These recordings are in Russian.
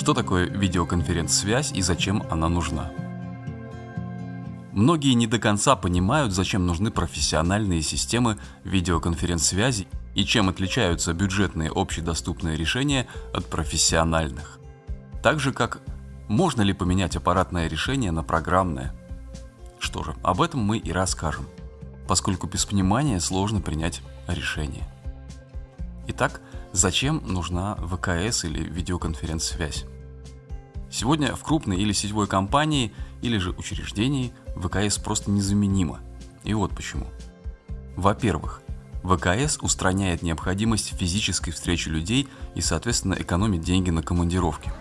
Что такое видеоконференц-связь и зачем она нужна? Многие не до конца понимают, зачем нужны профессиональные системы видеоконференц-связи и чем отличаются бюджетные общедоступные решения от профессиональных. Так же как можно ли поменять аппаратное решение на программное. Что же, об этом мы и расскажем, поскольку без понимания сложно принять решение. Итак, зачем нужна ВКС или видеоконференц-связь? Сегодня в крупной или сетевой компании или же учреждении ВКС просто незаменима. И вот почему. Во-первых, ВКС устраняет необходимость физической встречи людей и, соответственно, экономит деньги на командировке.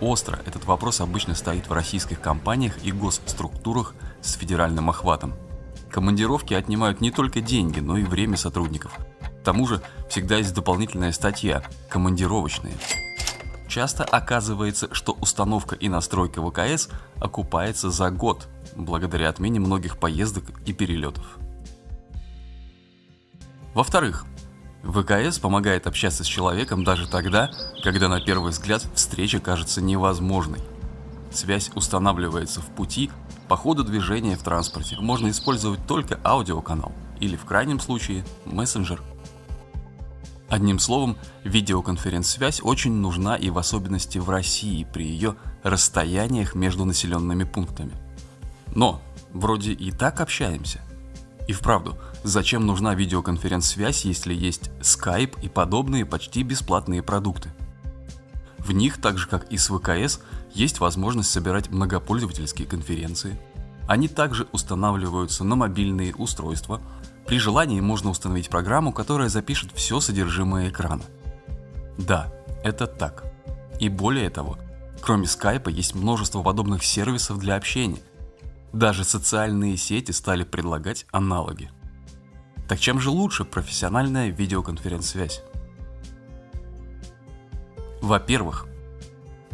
Остро этот вопрос обычно стоит в российских компаниях и госструктурах с федеральным охватом. Командировки отнимают не только деньги, но и время сотрудников. К тому же всегда есть дополнительная статья – командировочные. Часто оказывается, что установка и настройка ВКС окупается за год, благодаря отмене многих поездок и перелетов. Во-вторых, ВКС помогает общаться с человеком даже тогда, когда на первый взгляд встреча кажется невозможной. Связь устанавливается в пути, по ходу движения в транспорте. Можно использовать только аудиоканал или в крайнем случае мессенджер. Одним словом, видеоконференц-связь очень нужна и в особенности в России при ее расстояниях между населенными пунктами. Но вроде и так общаемся. И вправду, зачем нужна видеоконференц-связь, если есть Skype и подобные почти бесплатные продукты? В них, так же как и с ВКС, есть возможность собирать многопользовательские конференции. Они также устанавливаются на мобильные устройства. При желании можно установить программу, которая запишет все содержимое экрана. Да, это так. И более того, кроме скайпа есть множество подобных сервисов для общения – даже социальные сети стали предлагать аналоги. Так чем же лучше профессиональная видеоконференц-связь? Во-первых,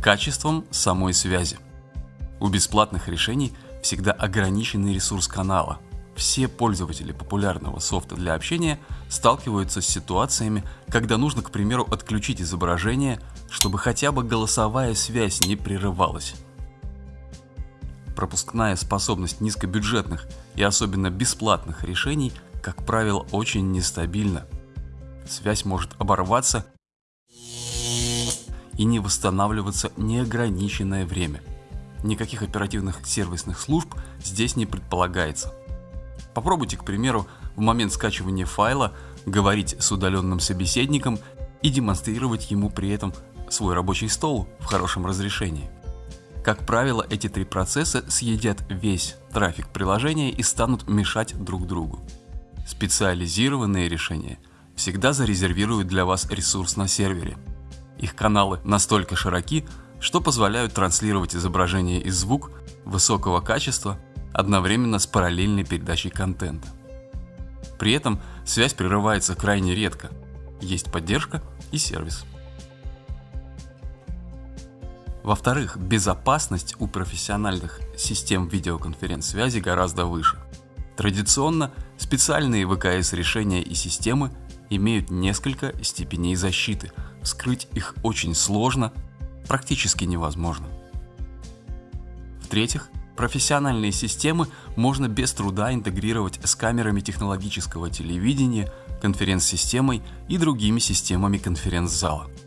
качеством самой связи. У бесплатных решений всегда ограниченный ресурс канала. Все пользователи популярного софта для общения сталкиваются с ситуациями, когда нужно, к примеру, отключить изображение, чтобы хотя бы голосовая связь не прерывалась пропускная способность низкобюджетных и особенно бесплатных решений, как правило, очень нестабильна. Связь может оборваться и не восстанавливаться неограниченное время. Никаких оперативных сервисных служб здесь не предполагается. Попробуйте, к примеру, в момент скачивания файла говорить с удаленным собеседником и демонстрировать ему при этом свой рабочий стол в хорошем разрешении. Как правило, эти три процесса съедят весь трафик приложения и станут мешать друг другу. Специализированные решения всегда зарезервируют для вас ресурс на сервере. Их каналы настолько широки, что позволяют транслировать изображение и звук высокого качества одновременно с параллельной передачей контента. При этом связь прерывается крайне редко, есть поддержка и сервис. Во-вторых, безопасность у профессиональных систем видеоконференц-связи гораздо выше. Традиционно специальные ВКС-решения и системы имеют несколько степеней защиты. Скрыть их очень сложно, практически невозможно. В-третьих, профессиональные системы можно без труда интегрировать с камерами технологического телевидения, конференц-системой и другими системами конференц-зала –